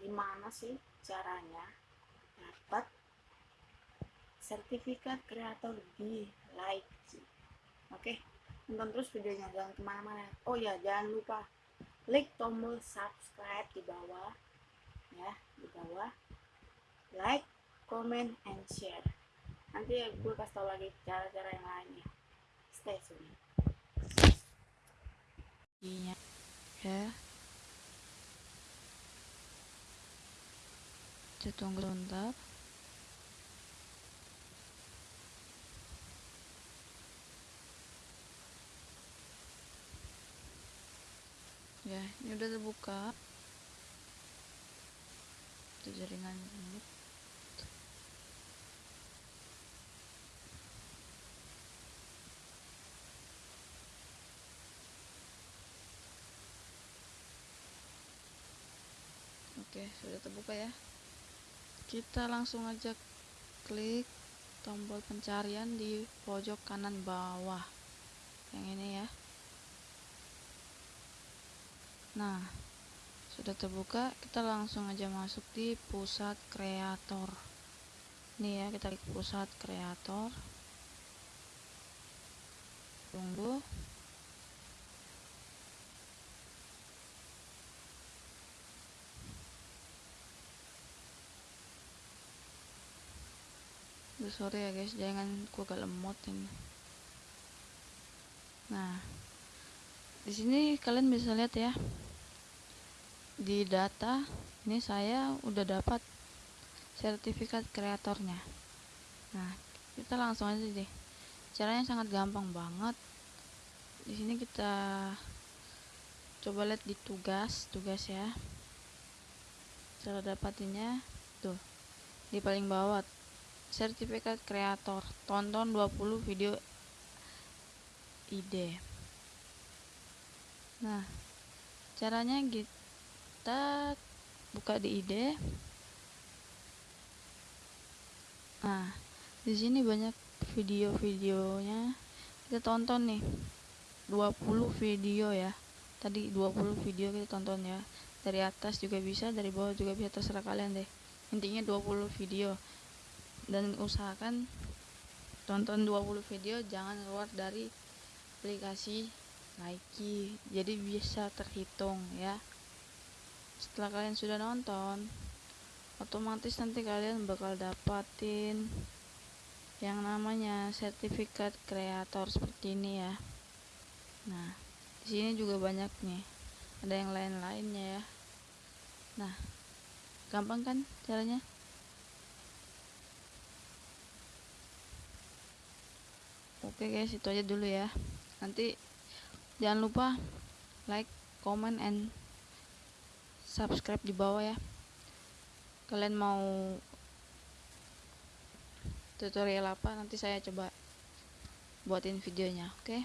gimana sih caranya dapat sertifikat kreator di like oke tonton terus videonya jangan ke mana-mana. Oh ya jangan lupa klik tombol subscribe di bawah ya di bawah. Like comment and share. Nanti gue kasih tau lagi cara-cara yang lainnya. Stay tune Iya. ya kita tunggu sebentar ya ini udah terbuka itu jaringan ini oke sudah terbuka ya kita langsung aja klik tombol pencarian di pojok kanan bawah. Yang ini ya. Nah sudah terbuka kita langsung aja masuk di pusat kreator. Nih ya kita klik pusat kreator. Tunggu Duh, sorry ya guys jangan gua agak lemot ini. Nah di sini kalian bisa lihat ya. Di data ini saya udah dapat sertifikat kreatornya. Nah kita langsung aja deh. Caranya sangat gampang banget. Di sini kita coba lihat di tugas tugas ya. Cara dapatinnya tuh di paling bawah sertifikat kreator. Tonton 20 video ide nah caranya kita buka di ide nah di sini banyak video-videonya. Kita tonton nih 20 video ya. Tadi 20 video kita tonton ya. Dari atas juga bisa dari bawah juga bisa terserah kalian deh. Intinya 20 video dan usahakan tonton 20 video jangan keluar dari aplikasi Nike. Jadi bisa terhitung ya. Setelah kalian sudah nonton otomatis nanti kalian bakal dapatin yang namanya sertifikat kreator seperti ini ya. Nah di sini juga banyak nih. Ada yang lain-lainnya ya. Nah gampang kan caranya oke guys itu aja dulu ya nanti jangan lupa like comment and subscribe di bawah ya kalian mau tutorial apa nanti saya coba buatin videonya oke okay?